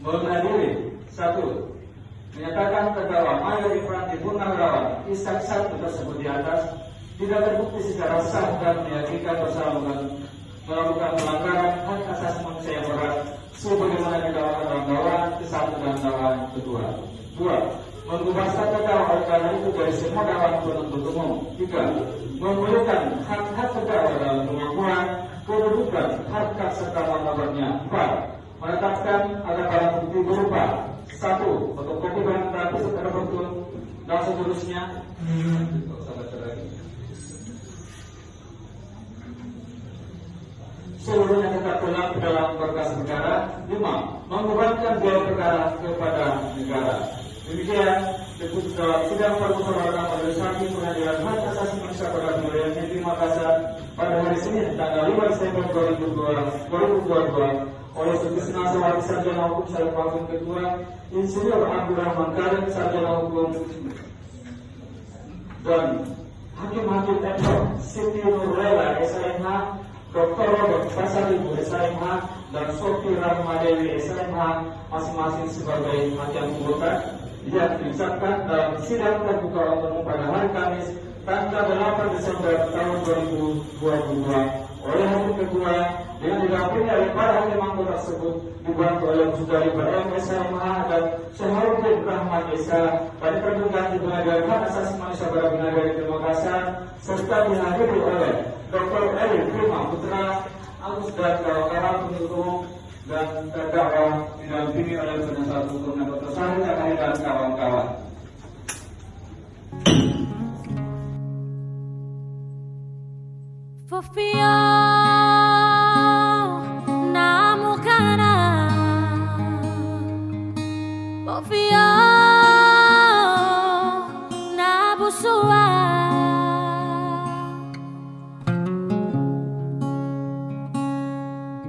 mengadili satu menyatakan terdakwa Mayor Ifrati Purnawirawan Isak satu tersebut di atas tidak terbukti secara sah dan meyakinkan bersalah melakukan pelanggaran hak asasi manusia yang berat sebagaimana didakwakan dalam dakwaan ke satu dan dakwaan kedua. Dua, status terdakwa karena itu dari semua dakwaan penuntut umum. Tiga, memberikan hak-hak terdakwa dalam pengakuan, kedudukan, harkat serta martabatnya. Empat, menetapkan ada barang bukti berupa satu, fotokopi barang bukti secara betul dan seterusnya. seluruhnya tetap tenang dalam berkas perkara. Lima, membebankan biaya perkara kepada negara. Demikian, disebut dalam sidang permusyawaratan majelis hakim pengadilan hak asasi manusia pada wilayah negeri Makassar pada hari Senin tanggal 5 Desember 2022 oleh Sutisna Sawati Sarjana Hukum Syarif Wakil Ketua Insinyur Abdurrahman Karim Sarjana Hukum dan Hakim-Hakim Eto Siti Nurlela SMH Dr. Robert Pasaribu SMH dan Sofi Rahmadewi SMH masing-masing sebagai hakim anggota yang diucapkan dalam sidang terbuka umum pada hari Kamis tanggal 8 Desember tahun 2022 oleh Hakim Ketua dengan didampingi oleh para hakim anggota tersebut dibantu oleh Saudari BM SMH dan Syahrudin Rahman Esa pada pertunjukan di Pengadilan Hak Asasi Manusia pada Pengadilan di Makassar serta dihadiri oleh Dr. Eli Prima Putra Agus dan kawan-kawan pendukung dan terdakwa didampingi oleh penasihat hukum dan. Sari dan kawan-kawan. For na mucana Fofião